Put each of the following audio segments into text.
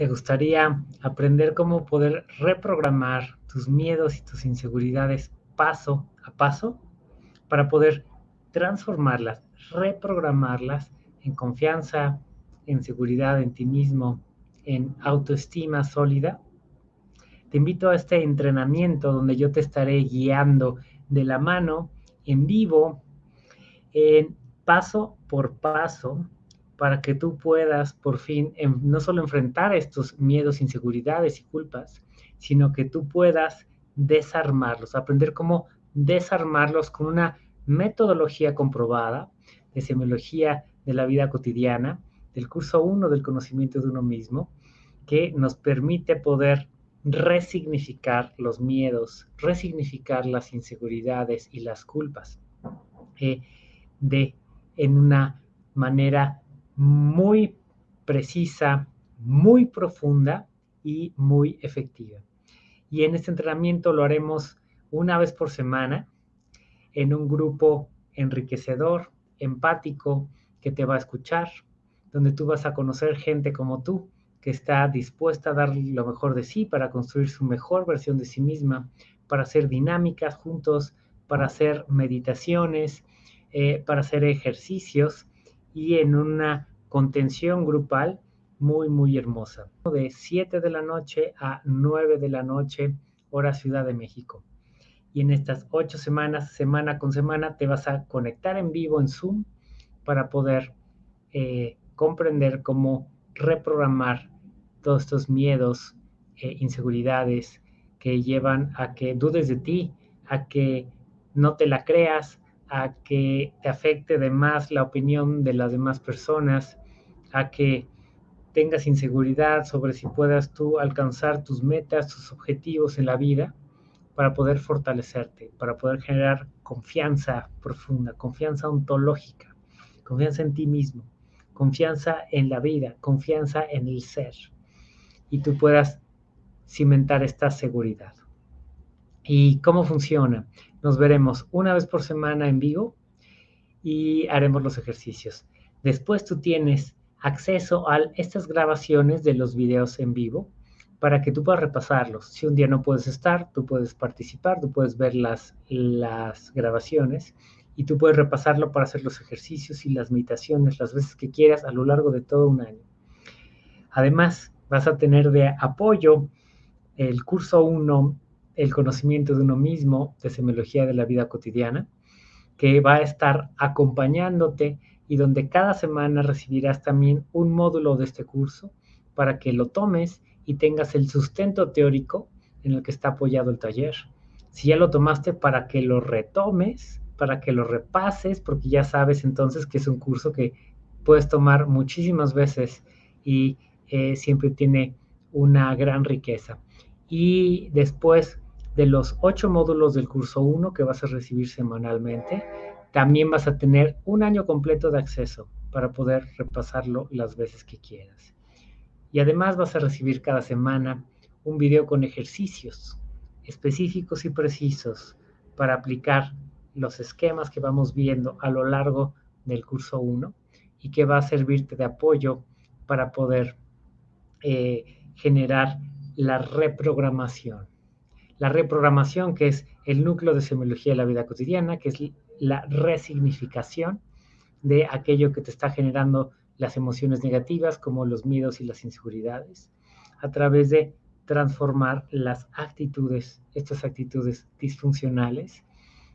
¿Te gustaría aprender cómo poder reprogramar tus miedos y tus inseguridades paso a paso para poder transformarlas, reprogramarlas en confianza, en seguridad en ti mismo, en autoestima sólida? Te invito a este entrenamiento donde yo te estaré guiando de la mano en vivo, en paso por paso, para que tú puedas por fin no solo enfrentar estos miedos, inseguridades y culpas, sino que tú puedas desarmarlos, aprender cómo desarmarlos con una metodología comprobada de semiología de la vida cotidiana, del curso 1 del conocimiento de uno mismo, que nos permite poder resignificar los miedos, resignificar las inseguridades y las culpas eh, de en una manera muy precisa, muy profunda y muy efectiva. Y en este entrenamiento lo haremos una vez por semana en un grupo enriquecedor, empático, que te va a escuchar, donde tú vas a conocer gente como tú, que está dispuesta a dar lo mejor de sí para construir su mejor versión de sí misma, para hacer dinámicas juntos, para hacer meditaciones, eh, para hacer ejercicios y en una contención grupal muy, muy hermosa. De 7 de la noche a 9 de la noche, hora Ciudad de México. Y en estas ocho semanas, semana con semana, te vas a conectar en vivo en Zoom para poder eh, comprender cómo reprogramar todos estos miedos, e inseguridades que llevan a que dudes de ti, a que no te la creas, a que te afecte de más la opinión de las demás personas, a que tengas inseguridad sobre si puedas tú alcanzar tus metas, tus objetivos en la vida, para poder fortalecerte, para poder generar confianza profunda, confianza ontológica, confianza en ti mismo, confianza en la vida, confianza en el ser, y tú puedas cimentar esta seguridad. ¿Y cómo funciona? Nos veremos una vez por semana en vivo y haremos los ejercicios. Después tú tienes acceso a estas grabaciones de los videos en vivo para que tú puedas repasarlos. Si un día no puedes estar, tú puedes participar, tú puedes ver las, las grabaciones y tú puedes repasarlo para hacer los ejercicios y las meditaciones las veces que quieras a lo largo de todo un año. Además, vas a tener de apoyo el curso 1, el conocimiento de uno mismo, de semiología de la vida cotidiana, que va a estar acompañándote y donde cada semana recibirás también un módulo de este curso para que lo tomes y tengas el sustento teórico en el que está apoyado el taller. Si ya lo tomaste, para que lo retomes, para que lo repases, porque ya sabes entonces que es un curso que puedes tomar muchísimas veces y eh, siempre tiene una gran riqueza. Y después de los ocho módulos del curso 1 que vas a recibir semanalmente, también vas a tener un año completo de acceso para poder repasarlo las veces que quieras. Y además vas a recibir cada semana un video con ejercicios específicos y precisos para aplicar los esquemas que vamos viendo a lo largo del curso 1 y que va a servirte de apoyo para poder eh, generar la reprogramación. La reprogramación que es el núcleo de semiología de la vida cotidiana, que es la resignificación de aquello que te está generando las emociones negativas, como los miedos y las inseguridades, a través de transformar las actitudes, estas actitudes disfuncionales,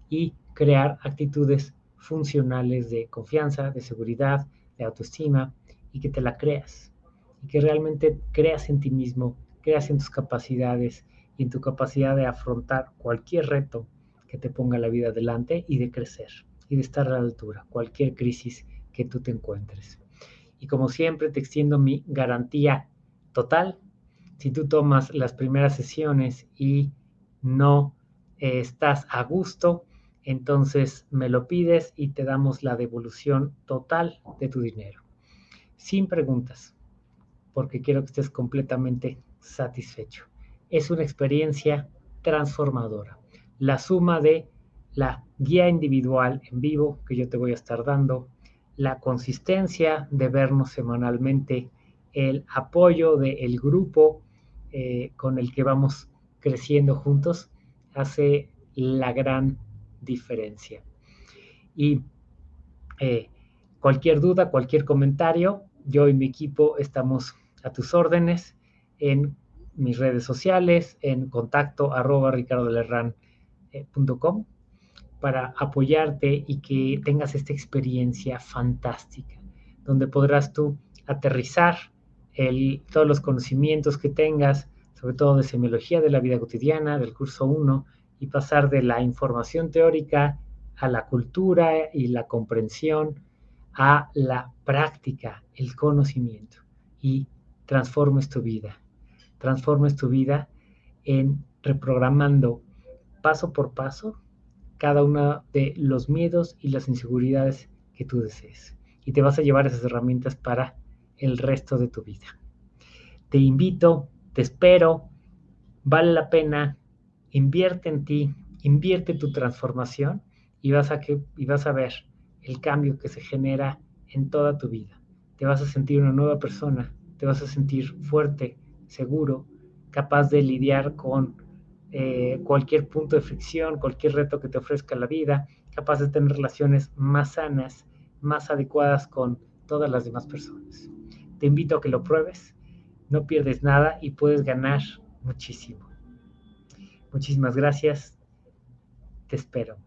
y crear actitudes funcionales de confianza, de seguridad, de autoestima, y que te la creas, y que realmente creas en ti mismo, creas en tus capacidades y en tu capacidad de afrontar cualquier reto que te ponga la vida adelante y de crecer y de estar a la altura, cualquier crisis que tú te encuentres. Y como siempre te extiendo mi garantía total. Si tú tomas las primeras sesiones y no eh, estás a gusto, entonces me lo pides y te damos la devolución total de tu dinero. Sin preguntas, porque quiero que estés completamente satisfecho. Es una experiencia transformadora la suma de la guía individual en vivo que yo te voy a estar dando, la consistencia de vernos semanalmente el apoyo del grupo eh, con el que vamos creciendo juntos hace la gran diferencia. Y eh, cualquier duda, cualquier comentario, yo y mi equipo estamos a tus órdenes en mis redes sociales, en contacto arroba ricardolerran.com para apoyarte y que tengas esta experiencia fantástica, donde podrás tú aterrizar todos los conocimientos que tengas, sobre todo de semiología de la vida cotidiana, del curso 1, y pasar de la información teórica a la cultura y la comprensión, a la práctica, el conocimiento, y transformes tu vida. Transformes tu vida en reprogramando paso por paso cada uno de los miedos y las inseguridades que tú desees. Y te vas a llevar esas herramientas para el resto de tu vida. Te invito, te espero, vale la pena, invierte en ti, invierte tu transformación y vas a, que, y vas a ver el cambio que se genera en toda tu vida. Te vas a sentir una nueva persona, te vas a sentir fuerte, seguro, capaz de lidiar con eh, cualquier punto de fricción, cualquier reto que te ofrezca la vida, capaz de tener relaciones más sanas, más adecuadas con todas las demás personas. Te invito a que lo pruebes, no pierdes nada y puedes ganar muchísimo. Muchísimas gracias, te espero.